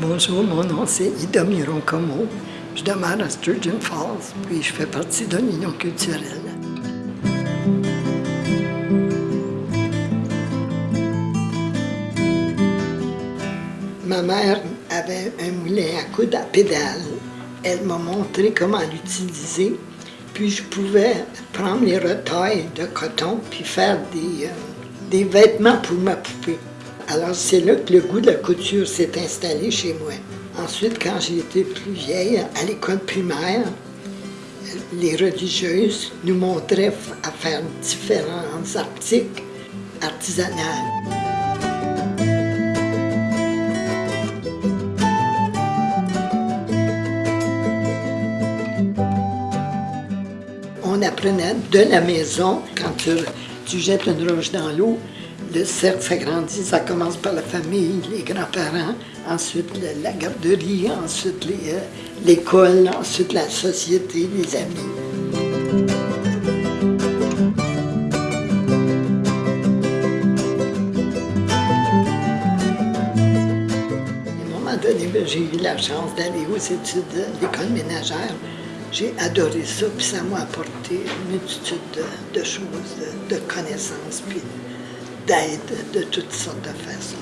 Bonjour, mon nom c'est Ida Miron-Como. Je demeure à Sturgeon Falls, puis je fais partie de l'Union culturelle. Ma mère avait un moulin à coude à pédale. Elle m'a montré comment l'utiliser, puis je pouvais prendre les retailles de coton puis faire des, euh, des vêtements pour ma poupée. Alors c'est là que le goût de la couture s'est installé chez moi. Ensuite, quand j'ai été plus vieille, à l'école primaire, les religieuses nous montraient à faire différents articles artisanaux. On apprenait de la maison, quand tu, tu jettes une roche dans l'eau, le cercle s'agrandit, ça commence par la famille, les grands-parents, ensuite la garderie, ensuite euh, l'école, ensuite la société, les amis. À un moment donné, ben, j'ai eu la chance d'aller aux études de l'école ménagère. J'ai adoré ça, puis ça m'a apporté une multitude de, choses, de, de connaissances, puis d'aide de toutes sortes de façons.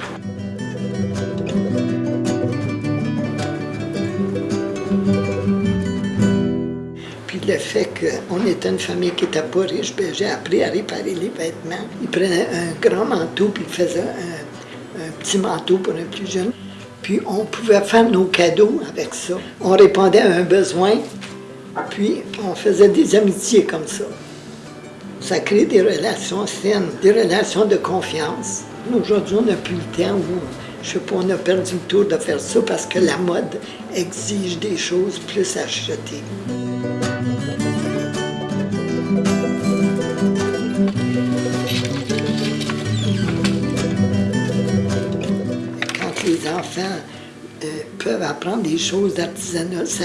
Puis le fait qu'on était une famille qui n'était pas riche, ben, j'ai appris à réparer les vêtements. Il prenait un grand manteau, puis il faisait un, un petit manteau pour un plus jeune. Puis on pouvait faire nos cadeaux avec ça. On répondait à un besoin, puis on faisait des amitiés comme ça. Ça crée des relations saines, des relations de confiance. Aujourd'hui, on n'a plus le temps où, je sais pas, on a perdu le tour de faire ça parce que la mode exige des choses plus achetées. Quand les enfants euh, peuvent apprendre des choses d'artisanat, ça,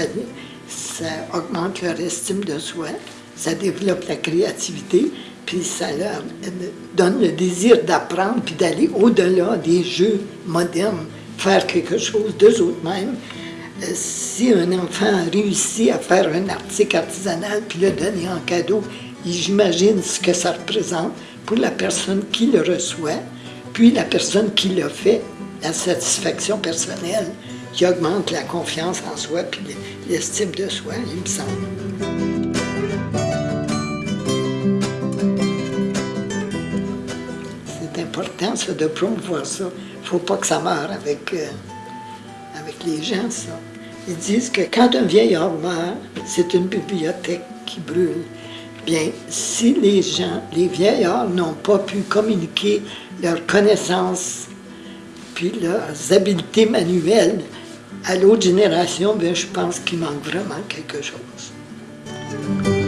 ça augmente leur estime de soi ça développe la créativité, puis ça leur donne le désir d'apprendre, puis d'aller au-delà des jeux modernes, faire quelque chose d'eux autres-mêmes. Euh, si un enfant réussit à faire un article artisanal, puis le donner en cadeau, j'imagine ce que ça représente pour la personne qui le reçoit, puis la personne qui le fait, la satisfaction personnelle qui augmente la confiance en soi, puis l'estime de soi, il me semble. De promouvoir ça. Faut pas que ça meure avec, euh, avec les gens, ça. Ils disent que quand un vieillard meurt, c'est une bibliothèque qui brûle. Bien, si les gens, les vieillards n'ont pas pu communiquer leurs connaissances puis leurs habiletés manuelles à l'autre génération, bien, je pense qu'il manque vraiment quelque chose.